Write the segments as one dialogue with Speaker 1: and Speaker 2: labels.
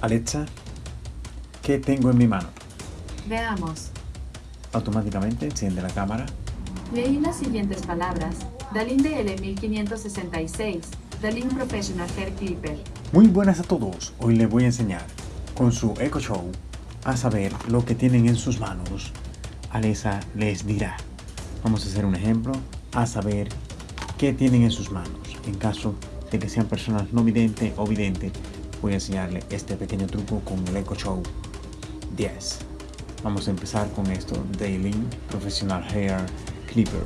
Speaker 1: Alexa, ¿qué tengo en mi mano?
Speaker 2: Veamos.
Speaker 1: Automáticamente enciende la cámara.
Speaker 2: Leí las siguientes palabras. Dalinde L1566. Dalin Professional Hair Clipper.
Speaker 1: Muy buenas a todos. Hoy les voy a enseñar con su Echo Show a saber lo que tienen en sus manos. Alexa les dirá. Vamos a hacer un ejemplo a saber qué tienen en sus manos. En caso de que sean personas no videntes o videntes, voy a enseñarle este pequeño truco con el Echo Show 10. Vamos a empezar con esto, Daily Professional Hair Clipper.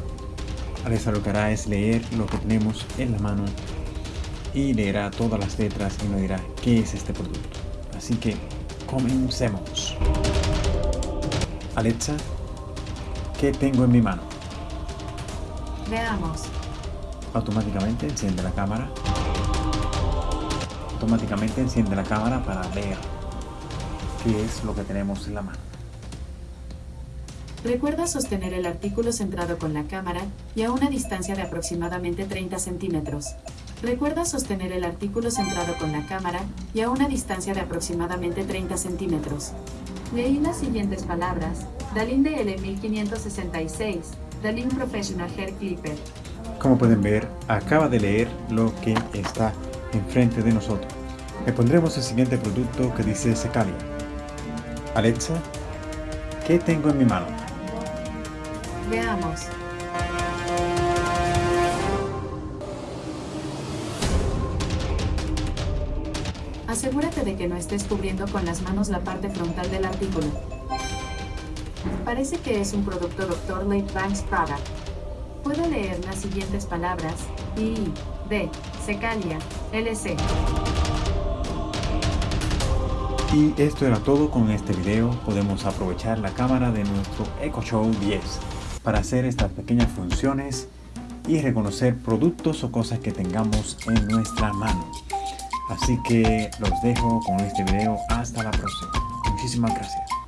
Speaker 1: Alexa lo que hará es leer lo que tenemos en la mano y leerá todas las letras y nos dirá qué es este producto. Así que comencemos. Alexa, ¿qué tengo en mi mano?
Speaker 2: Veamos.
Speaker 1: Automáticamente enciende la cámara. Automáticamente enciende la cámara para leer qué es lo que tenemos en la mano.
Speaker 2: Recuerda sostener el artículo centrado con la cámara y a una distancia de aproximadamente 30 centímetros. Recuerda sostener el artículo centrado con la cámara y a una distancia de aproximadamente 30 centímetros. Leí las siguientes palabras. Dalin DL1566. Dalin Professional Hair Clipper.
Speaker 1: Como pueden ver, acaba de leer lo que está enfrente de nosotros. Le pondremos el siguiente producto que dice Secalia. Alexa, ¿qué tengo en mi mano?
Speaker 2: Veamos. Asegúrate de que no estés cubriendo con las manos la parte frontal del artículo. Parece que es un producto Dr. Late Banks Product. Puedo leer las siguientes palabras. I, D, Secalia, LC.
Speaker 1: Y esto era todo con este video. Podemos aprovechar la cámara de nuestro Echo Show 10 para hacer estas pequeñas funciones y reconocer productos o cosas que tengamos en nuestra mano. Así que los dejo con este video. Hasta la próxima. Muchísimas gracias.